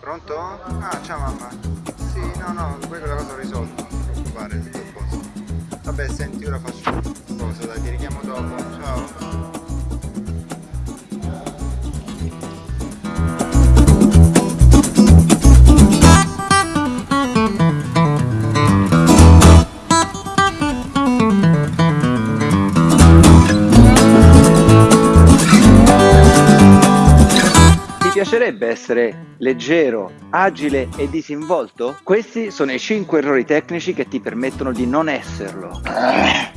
Pronto? Ah, ciao mamma. Sì, no, no, quella cosa ho risolto, non ti preoccupare, tutto a. Vabbè, senti, ora faccio cosa, dai, ti richiamo dopo. Piacerebbe essere leggero, agile e disinvolto? Questi sono i 5 errori tecnici che ti permettono di non esserlo. Ah,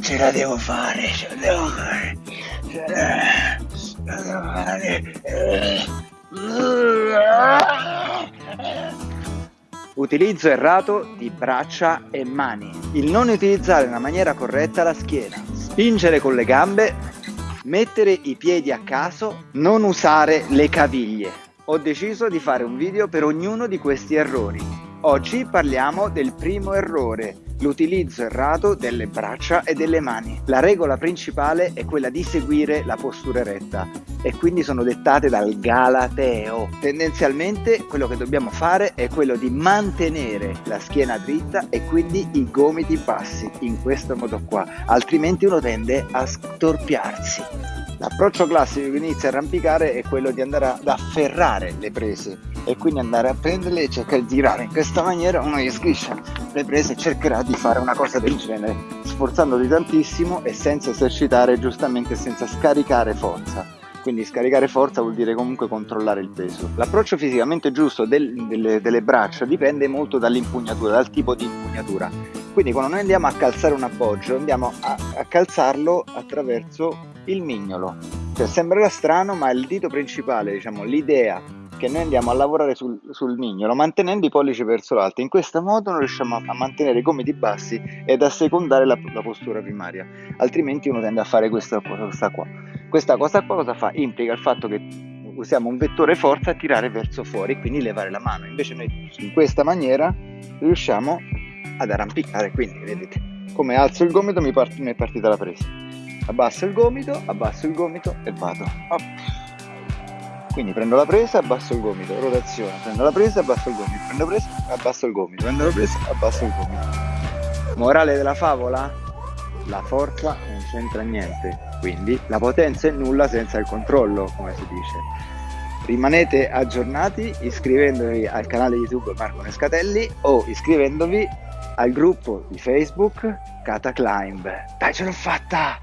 ce la devo fare, ce la devo fare. Ce la devo fare. Utilizzo errato di braccia e mani. Il non utilizzare nella maniera corretta la schiena. Spingere con le gambe mettere i piedi a caso, non usare le caviglie. Ho deciso di fare un video per ognuno di questi errori. Oggi parliamo del primo errore, l'utilizzo errato delle braccia e delle mani. La regola principale è quella di seguire la postura eretta e quindi sono dettate dal Galateo. Tendenzialmente quello che dobbiamo fare è quello di mantenere la schiena dritta e quindi i gomiti bassi in questo modo qua, altrimenti uno tende a storpiarsi. L'approccio classico che inizia a arrampicare è quello di andare ad afferrare le prese e quindi andare a prenderle e cercare di tirare in questa maniera uno gli sgriscia le prese e cercherà di fare una cosa del genere sforzandoti tantissimo e senza esercitare giustamente senza scaricare forza quindi scaricare forza vuol dire comunque controllare il peso. L'approccio fisicamente giusto del, delle, delle, braccia dipende molto dall'impugnatura, dal tipo di impugnatura. Quindi quando noi andiamo a calzare un appoggio, andiamo a, a calzarlo attraverso il mignolo. Cioè, sembrerà strano, ma il dito principale, diciamo, l'idea che noi andiamo a lavorare sul, sul, mignolo mantenendo i pollici verso l'alto. In questo modo noi riusciamo a, a mantenere i gomiti bassi ed a secondare la, la, postura primaria, altrimenti uno tende a fare questa cosa qua. Questa cosa qua cosa fa? Implica il fatto che usiamo un vettore forza a tirare verso fuori, quindi levare la mano. Invece noi in questa maniera riusciamo ad arrampicare, quindi vedete come alzo il gomito mi, part- mi è partita la presa abbasso il gomito, abbasso il gomito e vado. Up. Quindi prendo la presa, abbasso il gomito, rotazione, prendo la presa, abbasso il gomito, prendo la presa, abbasso il gomito, prendo la presa, abbasso il gomito. Morale della favola? La forza non c'entra niente, quindi la potenza è nulla senza il controllo, come si dice. Rimanete aggiornati iscrivendovi al canale YouTube Marco Nescatelli o iscrivendovi al gruppo di Facebook Cataclimb. Dai, ce l'ho fatta!